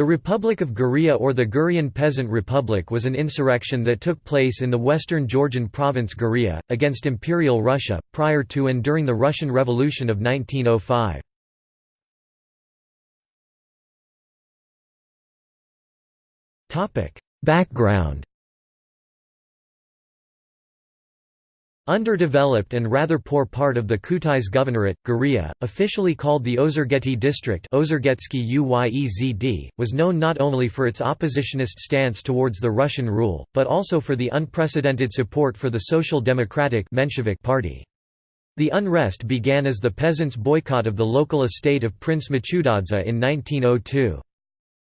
The Republic of Guria or the Gurian Peasant Republic was an insurrection that took place in the western Georgian province Guria, against Imperial Russia, prior to and during the Russian Revolution of 1905. Background Underdeveloped and rather poor part of the Kutais Governorate, Guria, officially called the Ozurgeti district was known not only for its oppositionist stance towards the Russian rule, but also for the unprecedented support for the Social Democratic Menshevik Party. The unrest began as the peasants' boycott of the local estate of Prince Machutadze in 1902.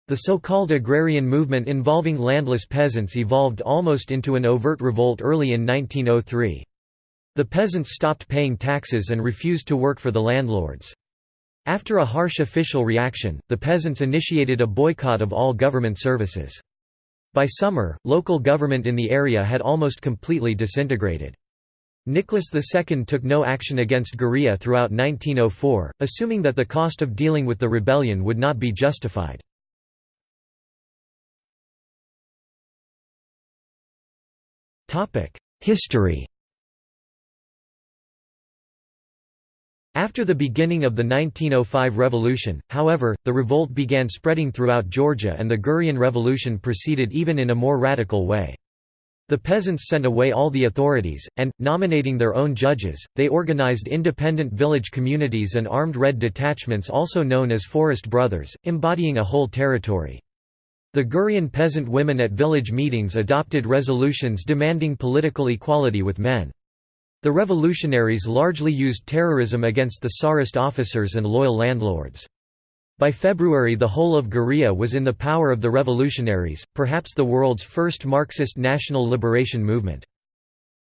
The so-called agrarian movement involving landless peasants evolved almost into an overt revolt early in 1903. The peasants stopped paying taxes and refused to work for the landlords. After a harsh official reaction, the peasants initiated a boycott of all government services. By summer, local government in the area had almost completely disintegrated. Nicholas II took no action against Guria throughout 1904, assuming that the cost of dealing with the rebellion would not be justified. History After the beginning of the 1905 revolution, however, the revolt began spreading throughout Georgia and the Gurian Revolution proceeded even in a more radical way. The peasants sent away all the authorities, and, nominating their own judges, they organized independent village communities and armed red detachments also known as Forest Brothers, embodying a whole territory. The Gurian peasant women at village meetings adopted resolutions demanding political equality with men. The revolutionaries largely used terrorism against the Tsarist officers and loyal landlords. By February the whole of Guria was in the power of the revolutionaries, perhaps the world's first Marxist national liberation movement.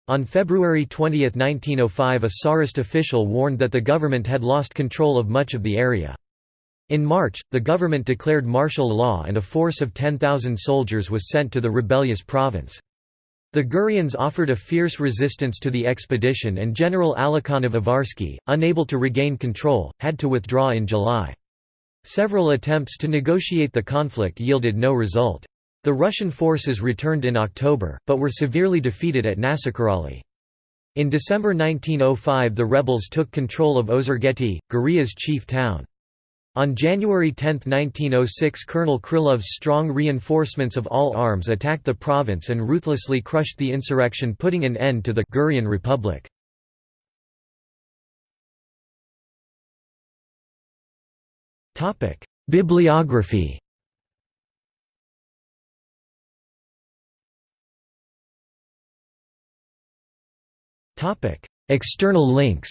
On February 20, 1905 a Tsarist official warned that the government had lost control of much of the area. In March, the government declared martial law and a force of 10,000 soldiers was sent to the rebellious province. The Gurians offered a fierce resistance to the expedition and General Alikhanov Avarsky, unable to regain control, had to withdraw in July. Several attempts to negotiate the conflict yielded no result. The Russian forces returned in October, but were severely defeated at Nasakirali. In December 1905 the rebels took control of Ozurgeti, Guria's chief town. On January 10, 1906 Colonel Krylov's strong reinforcements of all arms attacked the province and ruthlessly crushed the insurrection putting an end to the Gurian Republic. Bibliography External links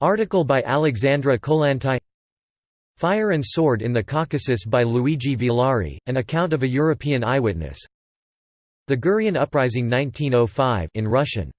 Article by Alexandra Kollontai Fire and Sword in the Caucasus by Luigi Villari, an account of a European eyewitness. The Gurian Uprising 1905 in Russian